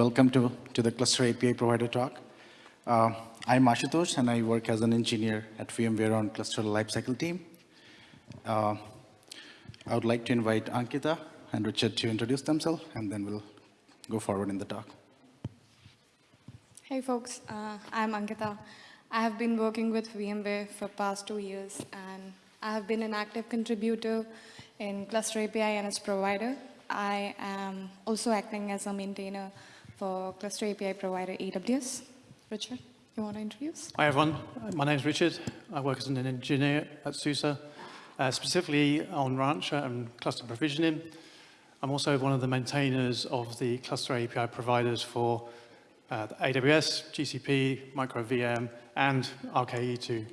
Welcome to, to the Cluster API Provider Talk. Uh, I'm Ashutosh, and I work as an engineer at VMware on Cluster Lifecycle team. Uh, I would like to invite Ankita and Richard to introduce themselves, and then we'll go forward in the talk. Hey folks, uh, I'm Ankita. I have been working with VMware for past two years and I have been an active contributor in Cluster API and its provider. I am also acting as a maintainer for Cluster API provider AWS. Richard, you want to introduce? Hi everyone, my name is Richard. I work as an engineer at SUSE, uh, specifically on Rancher and cluster provisioning. I'm also one of the maintainers of the cluster API providers for uh, AWS, GCP, MicroVM, and RKE2.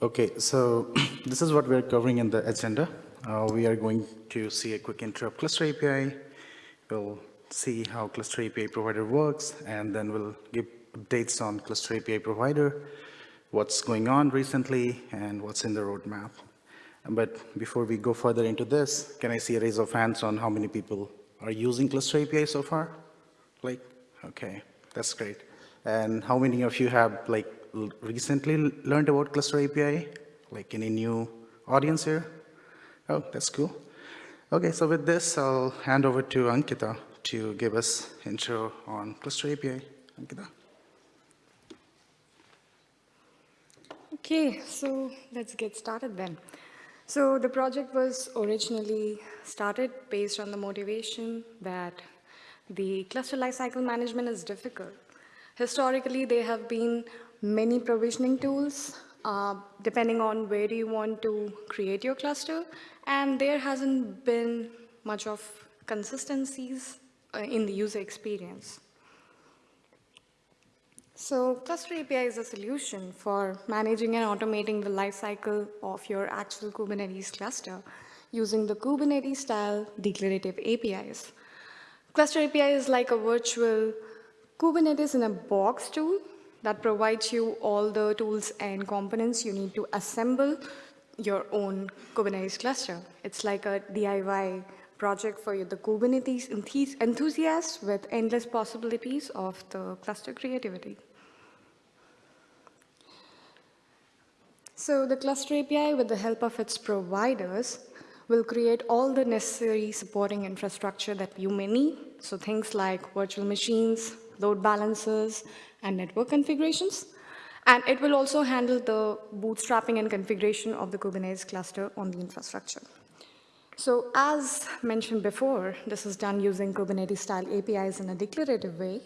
Okay, so this is what we're covering in the agenda. Uh, we are going to see a quick intro of Cluster API. We'll see how Cluster API Provider works, and then we'll give updates on Cluster API Provider, what's going on recently, and what's in the roadmap. But before we go further into this, can I see a raise of hands on how many people are using Cluster API so far? Like, okay, that's great. And how many of you have like recently learned about Cluster API? Like any new audience here? Oh, that's cool. Okay, so with this, I'll hand over to Ankita to give us intro on Cluster API. Ankita. Okay, so let's get started then. So the project was originally started based on the motivation that the cluster lifecycle management is difficult. Historically, there have been many provisioning tools uh, depending on where you want to create your cluster, and there hasn't been much of consistencies uh, in the user experience. So Cluster API is a solution for managing and automating the lifecycle of your actual Kubernetes cluster using the Kubernetes-style declarative APIs. Cluster API is like a virtual Kubernetes in a box tool that provides you all the tools and components you need to assemble your own Kubernetes cluster. It's like a DIY project for you, the Kubernetes enthusiasts with endless possibilities of the cluster creativity. So the Cluster API, with the help of its providers, will create all the necessary supporting infrastructure that you may need. So things like virtual machines, load balancers, and network configurations. And it will also handle the bootstrapping and configuration of the Kubernetes cluster on the infrastructure. So as mentioned before, this is done using Kubernetes-style APIs in a declarative way,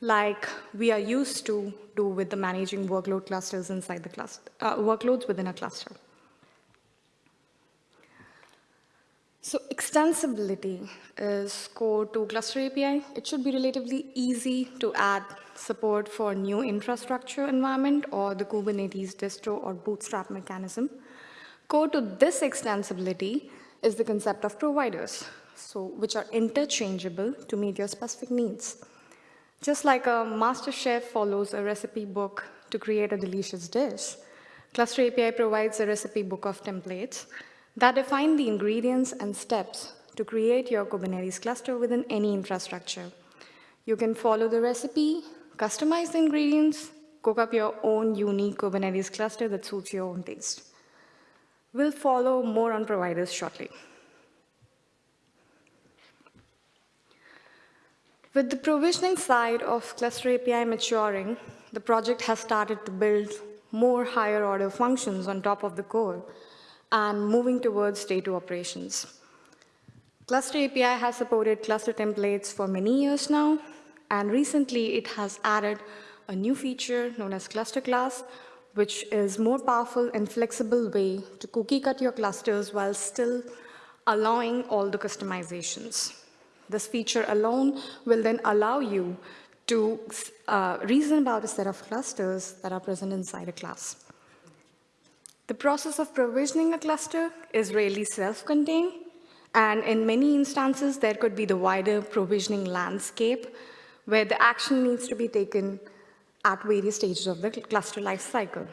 like we are used to do with the managing workload clusters inside the cluster, uh, workloads within a cluster. So extensibility is core to Cluster API. It should be relatively easy to add support for new infrastructure environment or the Kubernetes distro or bootstrap mechanism. Core to this extensibility is the concept of providers, so which are interchangeable to meet your specific needs. Just like a master chef follows a recipe book to create a delicious dish, Cluster API provides a recipe book of templates that define the ingredients and steps to create your Kubernetes cluster within any infrastructure. You can follow the recipe, customize the ingredients, cook up your own unique Kubernetes cluster that suits your own taste. We'll follow more on providers shortly. With the provisioning side of Cluster API maturing, the project has started to build more higher order functions on top of the core and moving towards day two operations. Cluster API has supported cluster templates for many years now, and recently it has added a new feature known as cluster class, which is more powerful and flexible way to cookie cut your clusters while still allowing all the customizations. This feature alone will then allow you to uh, reason about a set of clusters that are present inside a class. The process of provisioning a cluster is really self-contained, and in many instances, there could be the wider provisioning landscape where the action needs to be taken at various stages of the cluster lifecycle.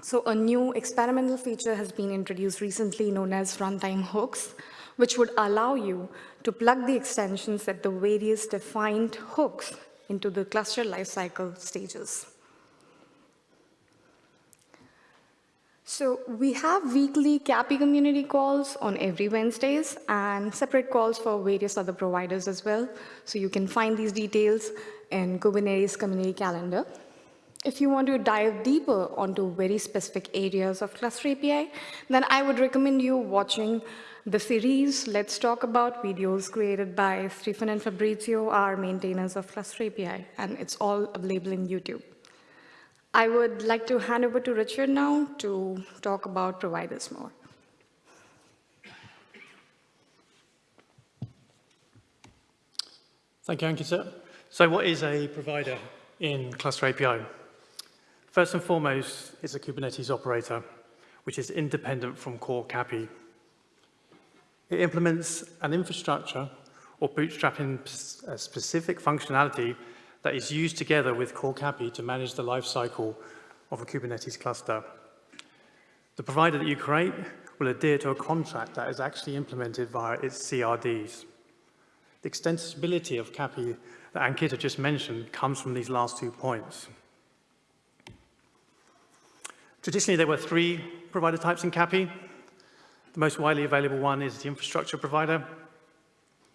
So a new experimental feature has been introduced recently known as runtime hooks, which would allow you to plug the extensions at the various defined hooks into the cluster lifecycle stages. So we have weekly CAPI community calls on every Wednesdays and separate calls for various other providers as well. So you can find these details in Kubernetes community calendar. If you want to dive deeper onto very specific areas of Cluster API, then I would recommend you watching the series Let's Talk About videos created by Stefan and Fabrizio, our maintainers of Cluster API, and it's all available in YouTube. I would like to hand over to Richard now to talk about providers more. Thank you, Ankita. So what is a provider in Cluster API? First and foremost, it's a Kubernetes operator, which is independent from core CAPI. It implements an infrastructure or bootstrapping a specific functionality that is used together with core CAPI to manage the lifecycle of a Kubernetes cluster. The provider that you create will adhere to a contract that is actually implemented via its CRDs. The extensibility of CAPI that Ankita just mentioned comes from these last two points. Traditionally, there were three provider types in CAPI. The most widely available one is the infrastructure provider.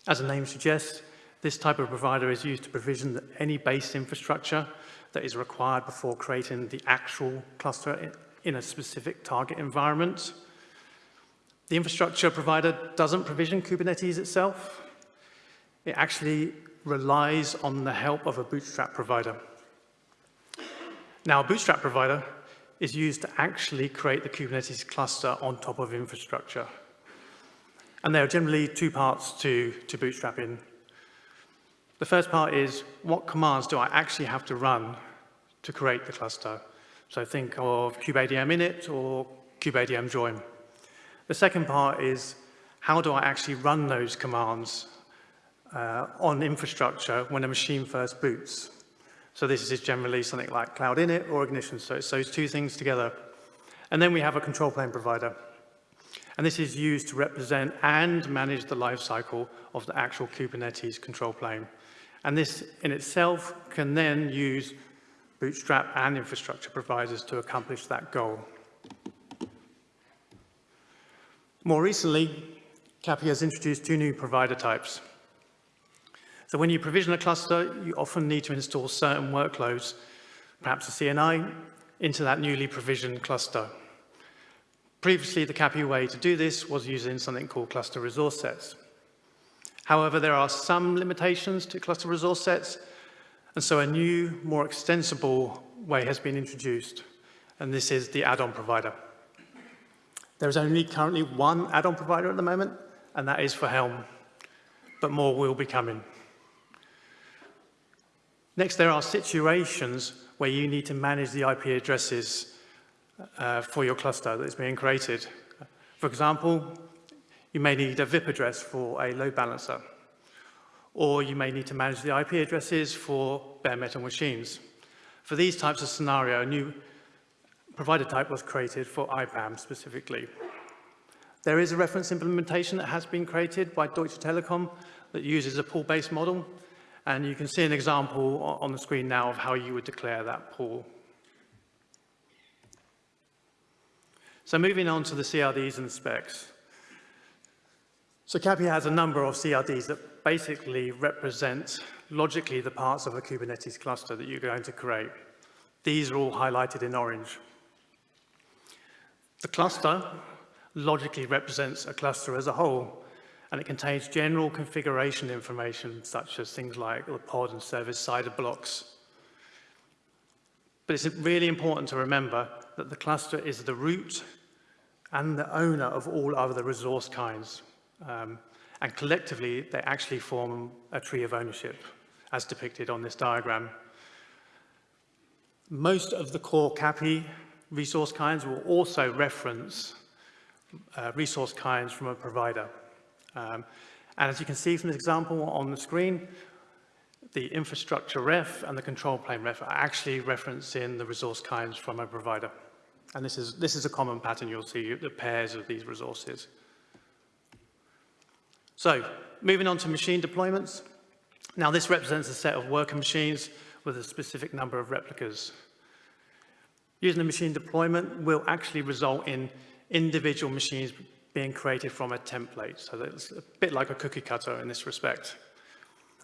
As the name suggests, this type of provider is used to provision any base infrastructure that is required before creating the actual cluster in a specific target environment. The infrastructure provider doesn't provision Kubernetes itself. It actually relies on the help of a bootstrap provider. Now, a bootstrap provider is used to actually create the Kubernetes cluster on top of infrastructure. And there are generally two parts to, to bootstrapping. The first part is what commands do I actually have to run to create the cluster? So think of kubeadm init or kubeadm join. The second part is how do I actually run those commands uh, on infrastructure when a machine first boots? So this is generally something like cloud init or ignition. So it's those two things together. And then we have a control plane provider. And this is used to represent and manage the lifecycle of the actual Kubernetes control plane. And this in itself can then use Bootstrap and infrastructure providers to accomplish that goal. More recently, CAPI has introduced two new provider types. So when you provision a cluster, you often need to install certain workloads, perhaps a CNI, into that newly provisioned cluster. Previously, the CAPI way to do this was using something called cluster resource sets. However, there are some limitations to cluster resource sets, and so a new, more extensible way has been introduced, and this is the add-on provider. There is only currently one add-on provider at the moment, and that is for Helm, but more will be coming. Next, there are situations where you need to manage the IP addresses uh, for your cluster that is being created. For example, you may need a VIP address for a load balancer, or you may need to manage the IP addresses for bare metal machines. For these types of scenario, a new provider type was created for IPAM specifically. There is a reference implementation that has been created by Deutsche Telekom that uses a pool-based model, and you can see an example on the screen now of how you would declare that pool. So moving on to the CRDs and the specs. So CAPI has a number of CRDs that basically represent logically the parts of a Kubernetes cluster that you're going to create. These are all highlighted in orange. The cluster logically represents a cluster as a whole, and it contains general configuration information such as things like the pod and service CIDR blocks. But it's really important to remember that the cluster is the root and the owner of all other resource kinds. Um, and collectively, they actually form a tree of ownership, as depicted on this diagram. Most of the core CAPI resource kinds will also reference uh, resource kinds from a provider. Um, and as you can see from this example on the screen, the infrastructure ref and the control plane ref are actually referencing the resource kinds from a provider. And this is, this is a common pattern you'll see, the pairs of these resources. So, moving on to machine deployments. Now, this represents a set of worker machines with a specific number of replicas. Using a machine deployment will actually result in individual machines being created from a template. So it's a bit like a cookie cutter in this respect.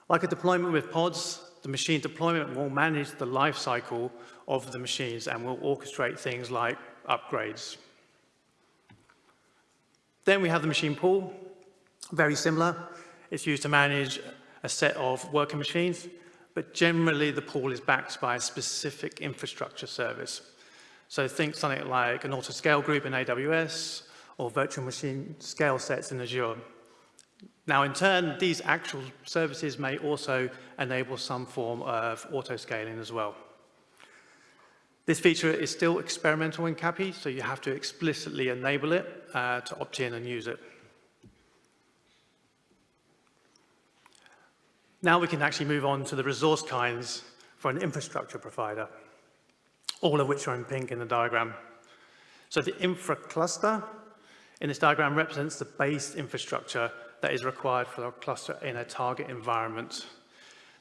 Like a deployment with pods, the machine deployment will manage the life cycle of the machines and will orchestrate things like upgrades. Then we have the machine pool, very similar. It's used to manage a set of working machines, but generally the pool is backed by a specific infrastructure service. So think something like an auto scale group in AWS or virtual machine scale sets in Azure. Now, in turn, these actual services may also enable some form of auto-scaling as well. This feature is still experimental in CAPI, so you have to explicitly enable it uh, to opt in and use it. Now we can actually move on to the resource kinds for an infrastructure provider, all of which are in pink in the diagram. So the infra cluster in this diagram represents the base infrastructure that is required for a cluster in a target environment.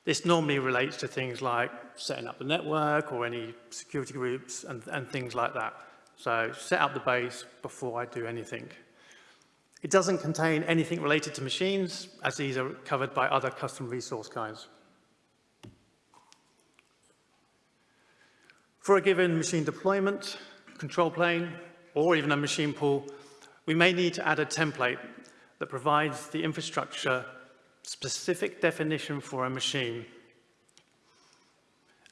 This normally relates to things like setting up the network or any security groups and, and things like that. So set up the base before I do anything. It doesn't contain anything related to machines, as these are covered by other custom resource kinds. For a given machine deployment, control plane, or even a machine pool, we may need to add a template that provides the infrastructure specific definition for a machine.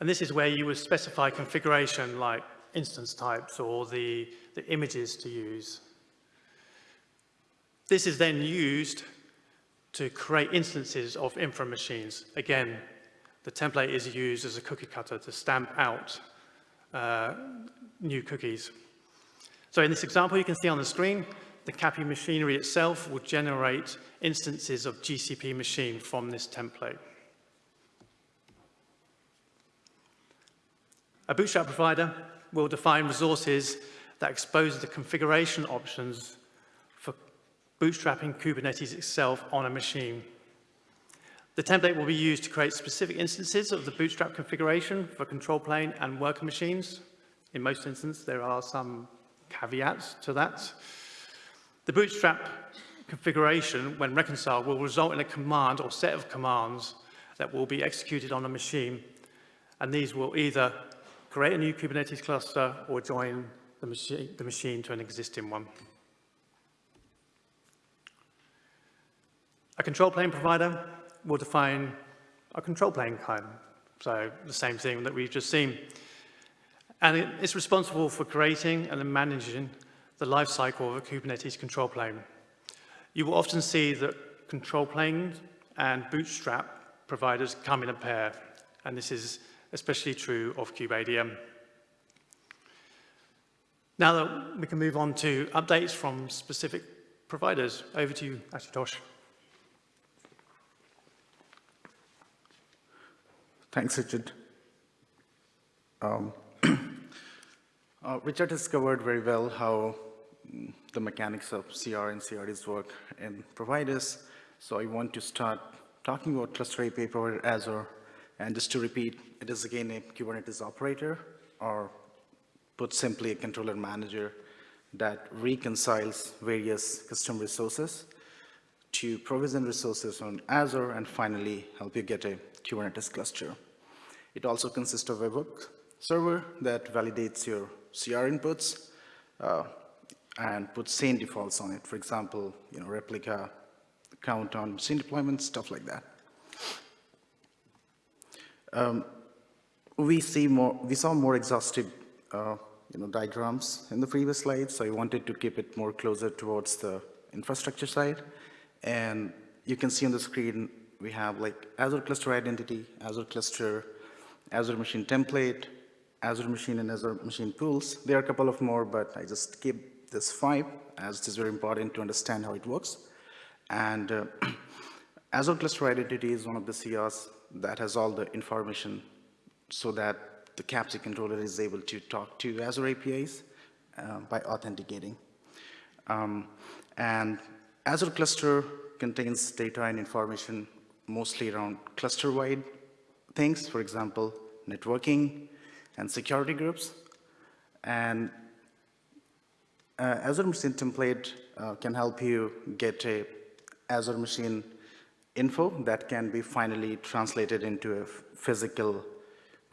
And this is where you would specify configuration like instance types or the, the images to use. This is then used to create instances of infra machines. Again, the template is used as a cookie cutter to stamp out uh, new cookies. So in this example, you can see on the screen, the CAPI machinery itself will generate instances of GCP machine from this template. A Bootstrap provider will define resources that expose the configuration options bootstrapping Kubernetes itself on a machine. The template will be used to create specific instances of the Bootstrap configuration for control plane and worker machines. In most instances, there are some caveats to that. The Bootstrap configuration, when reconciled, will result in a command or set of commands that will be executed on a machine. And these will either create a new Kubernetes cluster or join the machine, to an existing one. A control plane provider will define a control plane kind, so the same thing that we've just seen. And it's responsible for creating and managing the life cycle of a Kubernetes control plane. You will often see that control plane and Bootstrap providers come in a pair, and this is especially true of KubeADM. Now that we can move on to updates from specific providers, over to you, Ashutosh. Thanks, Richard. Um, uh, Richard has covered very well how mm, the mechanics of CR and CRDs work in providers. So I want to start talking about Cluster API provider Azure. And just to repeat, it is again a Kubernetes operator, or put simply a controller manager that reconciles various custom resources to provision resources on Azure and finally help you get a Kubernetes cluster. It also consists of a web server that validates your CR inputs uh, and puts same defaults on it. For example, you know, replica, count on machine deployments, stuff like that. Um, we see more, we saw more exhaustive, uh, you know, diagrams in the previous slides, so I wanted to keep it more closer towards the infrastructure side. And you can see on the screen we have like Azure Cluster Identity, Azure Cluster, Azure Machine Template, Azure Machine and Azure Machine Pools. There are a couple of more, but I just keep this five as it is very important to understand how it works. And uh, Azure Cluster Identity is one of the CRs that has all the information so that the CAPZ controller is able to talk to Azure APIs uh, by authenticating. Um, and Azure Cluster contains data and information mostly around cluster-wide things, for example, networking and security groups. And uh, Azure Machine template uh, can help you get a Azure Machine info that can be finally translated into a physical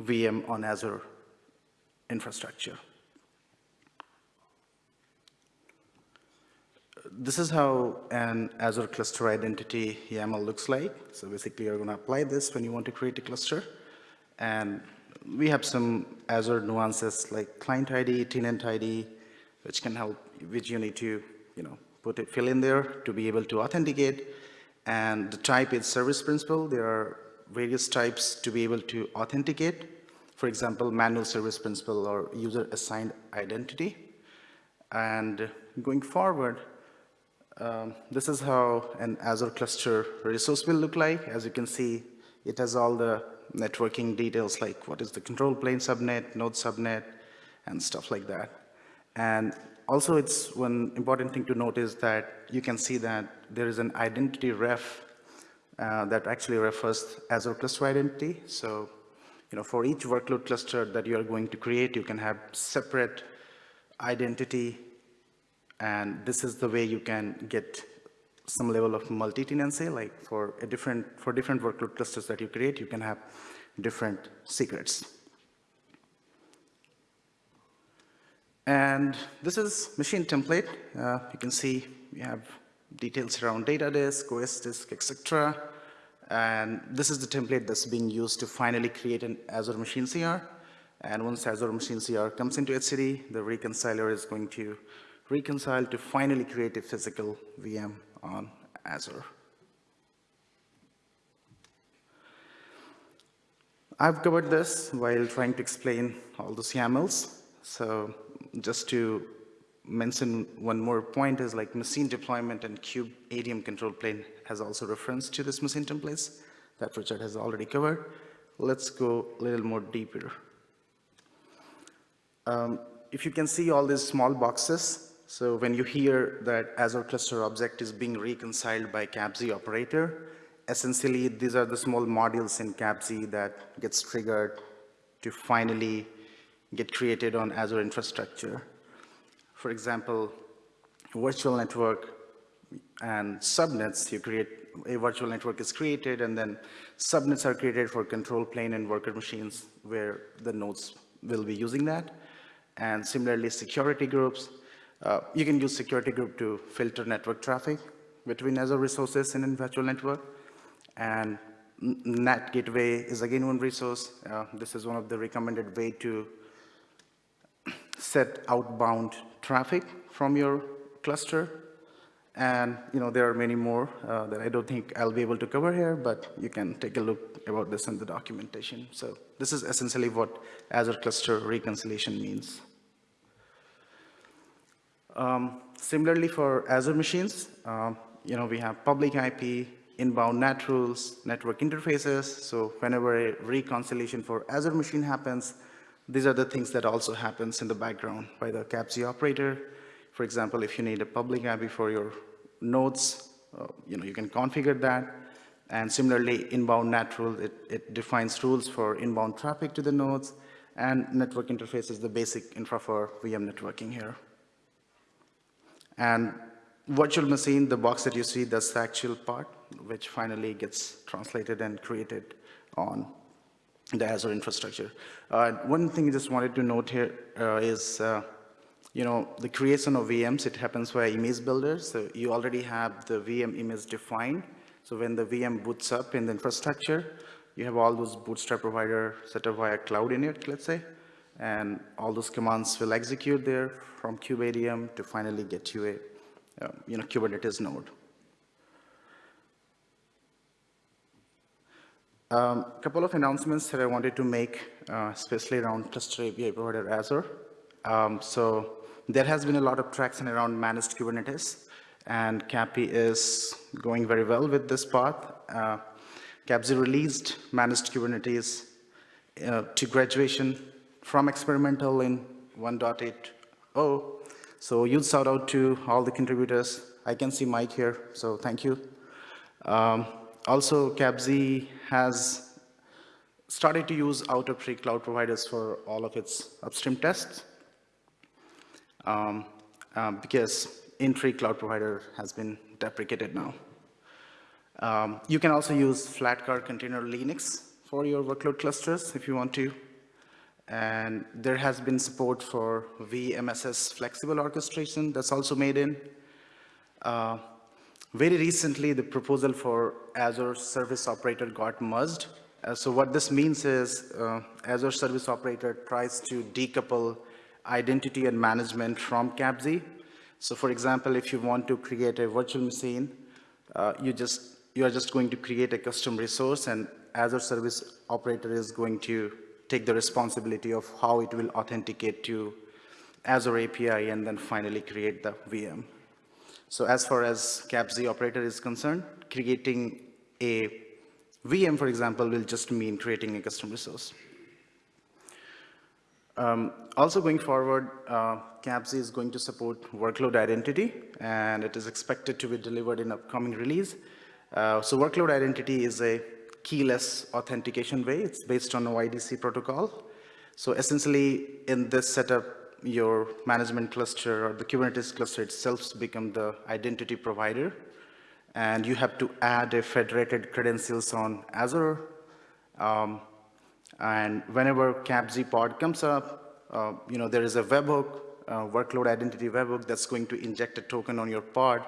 VM on Azure infrastructure. This is how an Azure cluster identity YAML looks like. So basically, you're going to apply this when you want to create a cluster. And we have some Azure nuances like client ID, tenant ID, which can help, which you need to, you know, put it, fill in there to be able to authenticate. And the type is service principal. There are various types to be able to authenticate. For example, manual service principal or user assigned identity. And going forward, um, this is how an Azure cluster resource will look like. As you can see, it has all the networking details like what is the control plane subnet, node subnet, and stuff like that. And also it's one important thing to note is that you can see that there is an identity ref uh, that actually refers Azure cluster identity. So, you know, for each workload cluster that you are going to create, you can have separate identity and this is the way you can get some level of multi-tenancy, like for a different, for different workload clusters that you create, you can have different secrets. And this is machine template. Uh, you can see we have details around data disk, OS disk, etc. And this is the template that's being used to finally create an Azure Machine CR. And once Azure Machine CR comes into etcd, the reconciler is going to reconcile to finally create a physical VM on Azure. I've covered this while trying to explain all those YAMLs. So just to mention one more point is like machine deployment and kube ADM control plane has also reference to this machine templates that Richard has already covered. Let's go a little more deeper. Um, if you can see all these small boxes, so when you hear that Azure Cluster Object is being reconciled by CAPZ operator, essentially these are the small modules in CAPZ that gets triggered to finally get created on Azure infrastructure. For example, virtual network and subnets, you create, a virtual network is created and then subnets are created for control plane and worker machines where the nodes will be using that. And similarly, security groups, uh, you can use security group to filter network traffic between Azure resources in a virtual network. And NAT gateway is again one resource. Uh, this is one of the recommended way to set outbound traffic from your cluster. And you know there are many more uh, that I don't think I'll be able to cover here, but you can take a look about this in the documentation. So this is essentially what Azure cluster reconciliation means. Um, similarly for Azure machines, um, you know, we have public IP, inbound NAT rules, network interfaces. So whenever a reconciliation for Azure machine happens, these are the things that also happens in the background by the CAPZ operator. For example, if you need a public IP for your nodes, uh, you know, you can configure that. And similarly, inbound NAT rule, it, it defines rules for inbound traffic to the nodes. And network interface is the basic infra for VM networking here. And virtual machine, the box that you see, that's the actual part, which finally gets translated and created on the Azure infrastructure. Uh, one thing I just wanted to note here uh, is, uh, you know, the creation of VMs, it happens via image builders. So you already have the VM image defined. So when the VM boots up in the infrastructure, you have all those bootstrap provider set up via cloud init, let's say and all those commands will execute there from kubeadm to finally get you a uh, you know Kubernetes node. A um, couple of announcements that I wanted to make, uh, especially around cluster API provider Azure. Um, so there has been a lot of traction around managed Kubernetes, and CAPI is going very well with this path. Uh, CAPZ released managed Kubernetes uh, to graduation from experimental in 1.8.0. So huge shout out to all the contributors. I can see Mike here, so thank you. Um, also, CAPZ has started to use out-of-tree cloud providers for all of its upstream tests um, um, because in-tree cloud provider has been deprecated now. Um, you can also use Flatcar Container Linux for your workload clusters if you want to. And there has been support for VMSS flexible orchestration that's also made in. Uh, very recently, the proposal for Azure Service Operator got merged. Uh, so what this means is uh, Azure Service Operator tries to decouple identity and management from CAPZ. So for example, if you want to create a virtual machine, uh, you just you are just going to create a custom resource and Azure Service Operator is going to take the responsibility of how it will authenticate to Azure API and then finally create the VM. So as far as CAPZ operator is concerned, creating a VM, for example, will just mean creating a custom resource. Um, also going forward, uh, CAPZ is going to support workload identity, and it is expected to be delivered in upcoming release. Uh, so workload identity is a keyless authentication way. It's based on OIDC protocol. So essentially, in this setup, your management cluster or the Kubernetes cluster itself become the identity provider. And you have to add a federated credentials on Azure. Um, and whenever CAPZ pod comes up, uh, you know, there is a webhook, uh, workload identity webhook that's going to inject a token on your pod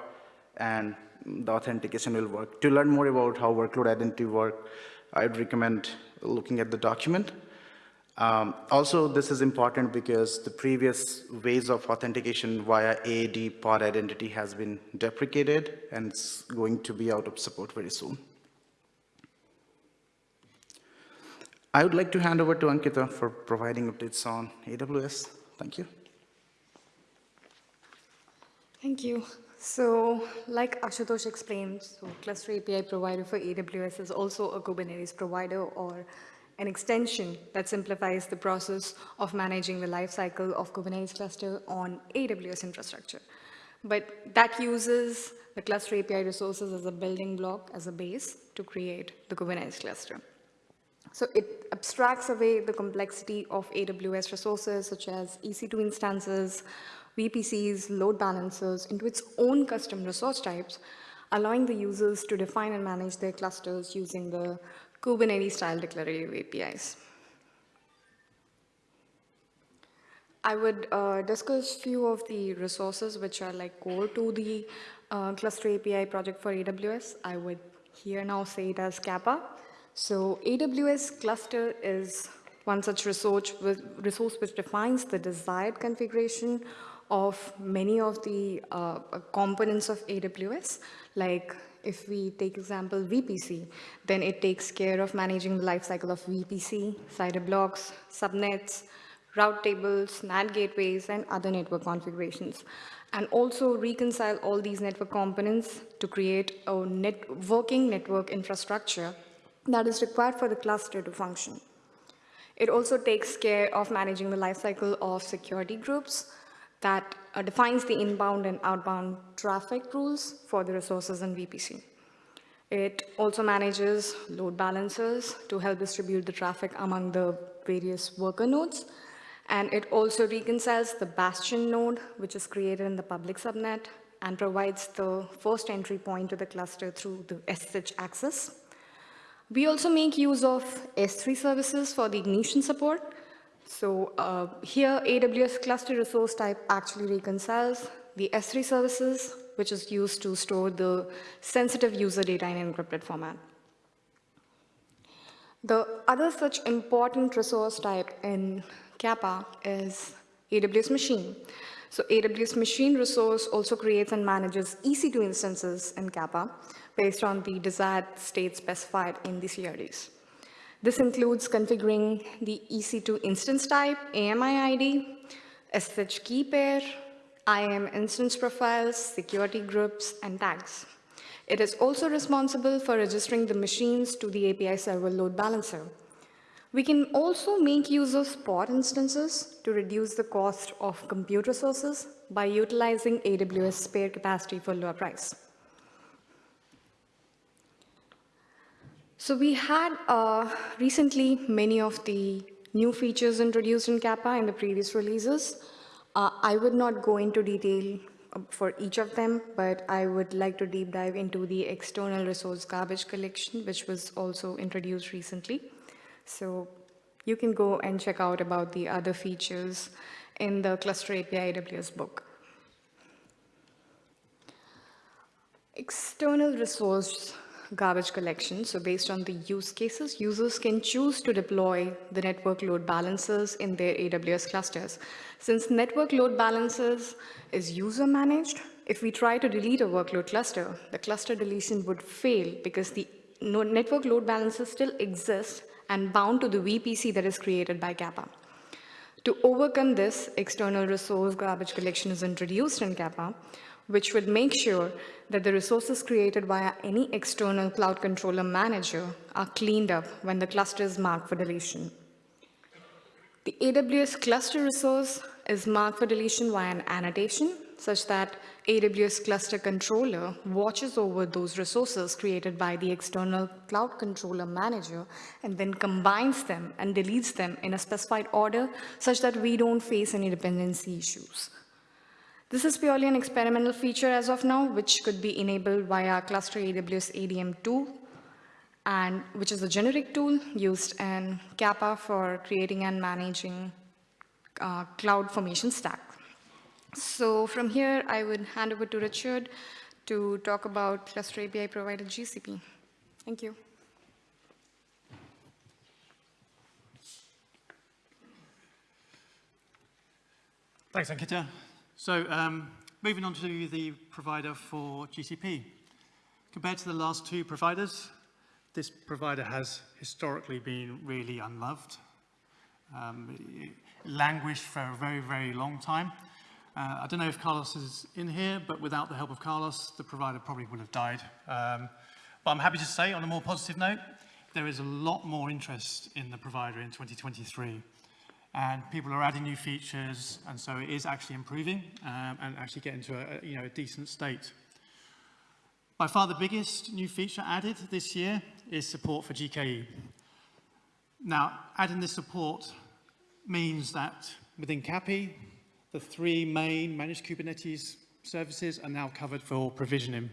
and the authentication will work. To learn more about how workload identity work, I'd recommend looking at the document. Um, also, this is important because the previous ways of authentication via AAD pod identity has been deprecated and it's going to be out of support very soon. I would like to hand over to Ankita for providing updates on AWS. Thank you. Thank you. So like Ashutosh explained, so Cluster API provider for AWS is also a Kubernetes provider or an extension that simplifies the process of managing the lifecycle of Kubernetes cluster on AWS infrastructure. But that uses the Cluster API resources as a building block, as a base to create the Kubernetes cluster. So it abstracts away the complexity of AWS resources such as EC2 instances, VPCs, load balancers into its own custom resource types, allowing the users to define and manage their clusters using the Kubernetes-style declarative APIs. I would uh, discuss few of the resources which are like core to the uh, Cluster API project for AWS. I would here now say it as CAPA. So AWS Cluster is one such resource, resource which defines the desired configuration of many of the uh, components of AWS, like if we take example VPC, then it takes care of managing the lifecycle of VPC, CIDR blocks, subnets, route tables, NAT gateways, and other network configurations. And also reconcile all these network components to create a net working network infrastructure that is required for the cluster to function. It also takes care of managing the lifecycle of security groups, that uh, defines the inbound and outbound traffic rules for the resources in VPC. It also manages load balancers to help distribute the traffic among the various worker nodes. And it also reconciles the bastion node, which is created in the public subnet and provides the first entry point to the cluster through the SSH access. We also make use of S3 services for the ignition support, so uh, here AWS cluster resource type actually reconciles the S3 services, which is used to store the sensitive user data in encrypted format. The other such important resource type in CAPA is AWS Machine. So AWS Machine resource also creates and manages EC2 instances in CAPA based on the desired state specified in the CRDs. This includes configuring the EC2 instance type, AMI ID, SSH key pair, IAM instance profiles, security groups, and tags. It is also responsible for registering the machines to the API server load balancer. We can also make use of spot instances to reduce the cost of compute resources by utilizing AWS spare capacity for lower price. So we had uh, recently many of the new features introduced in CAPA in the previous releases. Uh, I would not go into detail uh, for each of them, but I would like to deep dive into the external resource garbage collection, which was also introduced recently. So you can go and check out about the other features in the Cluster API AWS book. External resource garbage collection. So based on the use cases, users can choose to deploy the network load balancers in their AWS clusters. Since network load balancers is user managed, if we try to delete a workload cluster, the cluster deletion would fail because the network load balancer still exists and bound to the VPC that is created by CAPA. To overcome this, external resource garbage collection is introduced in CAPA, which would make sure that the resources created via any external cloud controller manager are cleaned up when the cluster is marked for deletion. The AWS cluster resource is marked for deletion via an annotation such that AWS cluster controller watches over those resources created by the external cloud controller manager and then combines them and deletes them in a specified order such that we don't face any dependency issues. This is purely an experimental feature as of now, which could be enabled via clusterawsadm tool, and which is a generic tool used in CAPA for creating and managing uh, cloud formation stack. So from here, I would hand over to Richard to talk about Cluster API provider GCP. Thank you. Thanks, Ankita. So um, moving on to the provider for GCP. Compared to the last two providers, this provider has historically been really unloved. Um, languished for a very, very long time. Uh, I don't know if Carlos is in here, but without the help of Carlos, the provider probably would have died. Um, but I'm happy to say, on a more positive note, there is a lot more interest in the provider in 2023 and people are adding new features, and so it is actually improving um, and actually getting to a, you know, a decent state. By far the biggest new feature added this year is support for GKE. Now, adding this support means that within CAPI, the three main managed Kubernetes services are now covered for provisioning.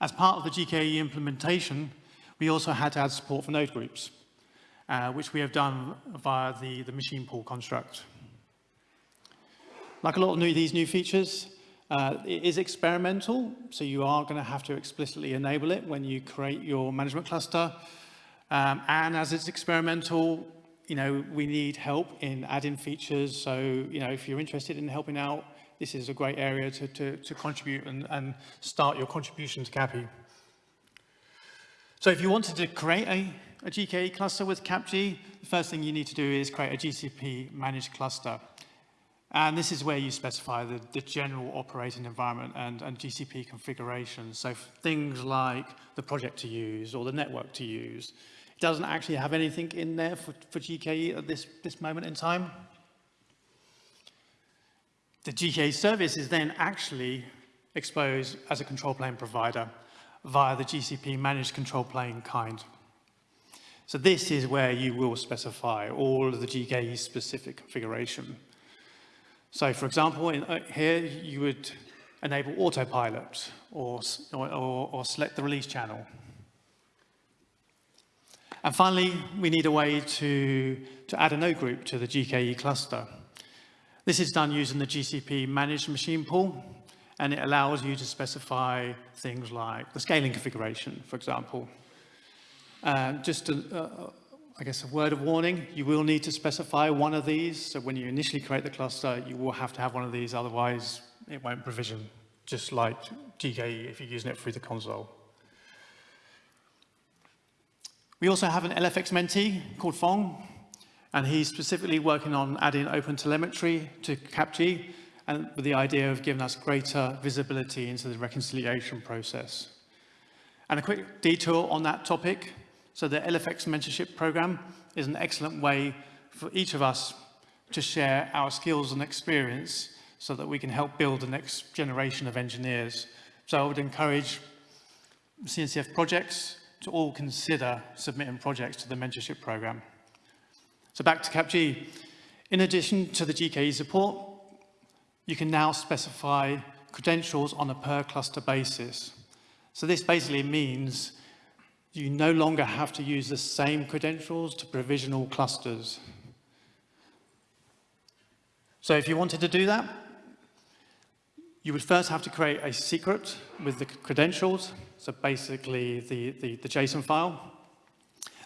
As part of the GKE implementation, we also had to add support for node groups uh, which we have done via the, the machine pool construct. Like a lot of new, these new features, uh, it is experimental, so you are going to have to explicitly enable it when you create your management cluster. Um, and as it's experimental, you know, we need help in adding features. So, you know, if you're interested in helping out, this is a great area to, to, to contribute and, and start your contribution to CAPI. So if you wanted to create a a GKE cluster with CapG, the first thing you need to do is create a GCP managed cluster. And this is where you specify the, the general operating environment and, and GCP configuration. So things like the project to use or the network to use. It doesn't actually have anything in there for, for GKE at this, this moment in time. The GKE service is then actually exposed as a control plane provider via the GCP managed control plane kind. So this is where you will specify all of the GKE specific configuration. So for example, in, uh, here you would enable autopilot or, or, or select the release channel. And finally, we need a way to, to add a node group to the GKE cluster. This is done using the GCP managed machine pool, and it allows you to specify things like the scaling configuration, for example. Uh, just, a, uh, I guess, a word of warning, you will need to specify one of these. So when you initially create the cluster, you will have to have one of these, otherwise it won't provision, just like GKE if you're using it through the console. We also have an LFX mentee called Fong, and he's specifically working on adding open telemetry to CapG, and with the idea of giving us greater visibility into the reconciliation process. And a quick detour on that topic, so the LFX mentorship program is an excellent way for each of us to share our skills and experience so that we can help build the next generation of engineers. So I would encourage CNCF projects to all consider submitting projects to the mentorship program. So back to CapG. In addition to the GKE support, you can now specify credentials on a per cluster basis. So this basically means you no longer have to use the same credentials to provision all clusters. So if you wanted to do that, you would first have to create a secret with the credentials, so basically the, the, the JSON file.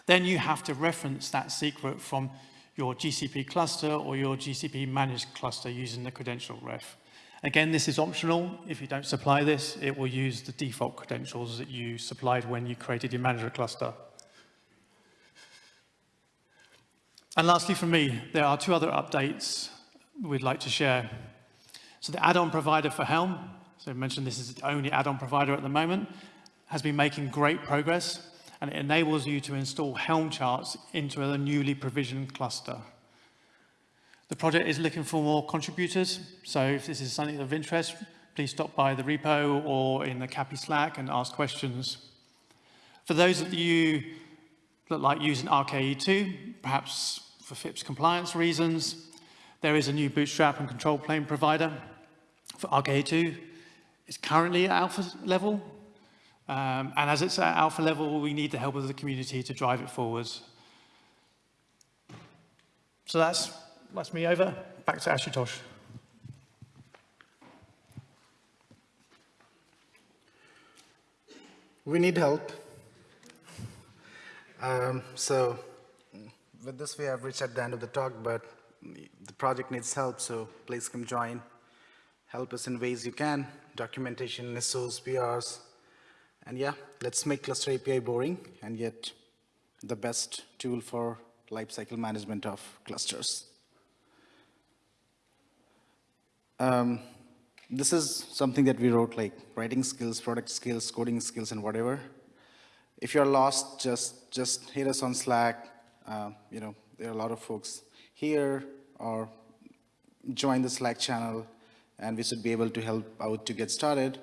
Then you have to reference that secret from your GCP cluster or your GCP managed cluster using the credential ref. Again, this is optional. If you don't supply this, it will use the default credentials that you supplied when you created your manager cluster. And lastly from me, there are two other updates we'd like to share. So the add-on provider for Helm, so I mentioned this is the only add-on provider at the moment, has been making great progress and it enables you to install Helm charts into a newly provisioned cluster. The project is looking for more contributors, so if this is something of interest, please stop by the repo or in the CAPI Slack and ask questions. For those of you that like using RKE2, perhaps for FIPS compliance reasons, there is a new bootstrap and control plane provider for RKE2. It's currently at alpha level, um, and as it's at alpha level, we need the help of the community to drive it forwards. So that's, that's me over. Back to Ashutosh. We need help. Um, so with this, we have reached at the end of the talk, but the project needs help, so please come join. Help us in ways you can, documentation, SOs, PRs, and yeah, let's make Cluster API boring and yet the best tool for lifecycle management of clusters. Um, this is something that we wrote like writing skills, product skills, coding skills, and whatever. If you're lost, just, just hit us on Slack. Uh, you know, there are a lot of folks here or join the Slack channel and we should be able to help out to get started.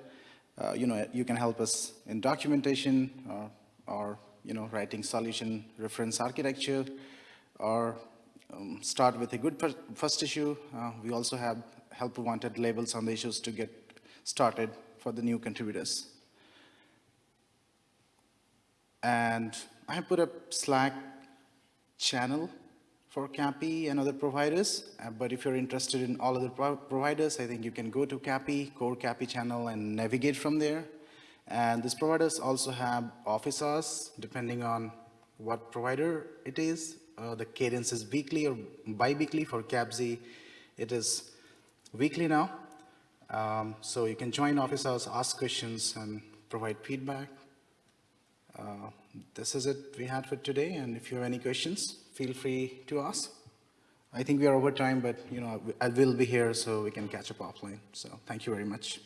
Uh, you know, you can help us in documentation or, or, you know, writing solution reference architecture or um, start with a good first issue. Uh, we also have help wanted labels on the issues to get started for the new contributors. And I put a Slack channel for CAPI and other providers. Uh, but if you're interested in all other pro providers, I think you can go to CAPI, core CAPI channel and navigate from there. And these providers also have office hours, depending on what provider it is. Uh, the cadence is weekly or bi-weekly for CAPZ. It is weekly now. Um, so you can join office hours, ask questions, and provide feedback. Uh, this is it we had for today. And if you have any questions, feel free to ask. I think we are over time, but you know, I will be here so we can catch up offline. So thank you very much.